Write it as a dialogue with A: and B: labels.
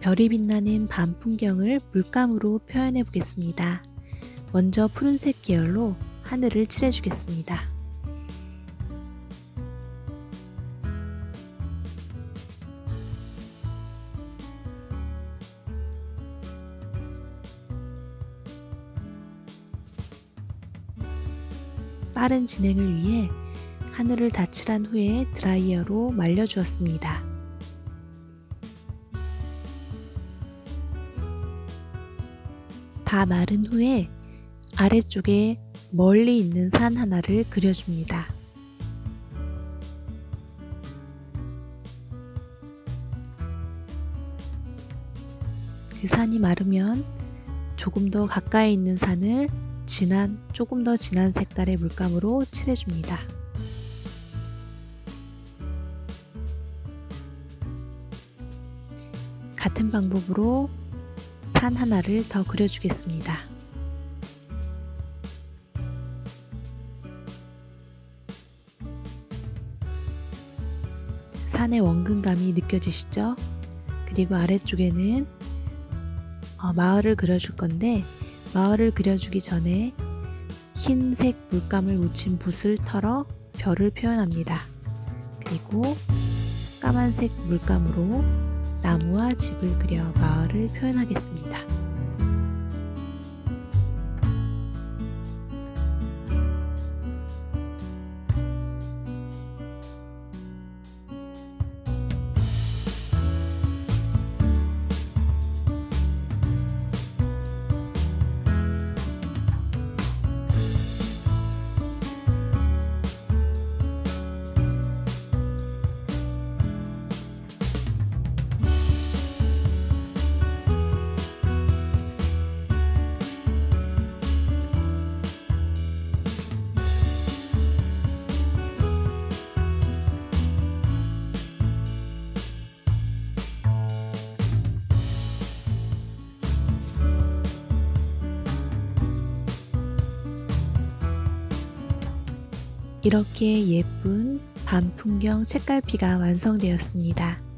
A: 별이 빛나는 밤 풍경을 물감으로 표현해 보겠습니다. 먼저 푸른색 계열로 하늘을 칠해주겠습니다. 빠른 진행을 위해 하늘을 다 칠한 후에 드라이어로 말려주었습니다. 다 마른 후에 아래쪽에 멀리 있는 산 하나를 그려줍니다. 그 산이 마르면 조금 더 가까이 있는 산을 진한, 조금 더 진한 색깔의 물감으로 칠해줍니다. 같은 방법으로 산 하나를 더 그려주겠습니다. 산의 원근감이 느껴지시죠? 그리고 아래쪽에는 어, 마을을 그려줄 건데 마을을 그려주기 전에 흰색 물감을 묻힌 붓을 털어 별을 표현합니다. 그리고 까만색 물감으로 나무와 집을 그려 마을을 표현하겠습니다. 이렇게 예쁜 밤 풍경 책갈피가 완성되었습니다.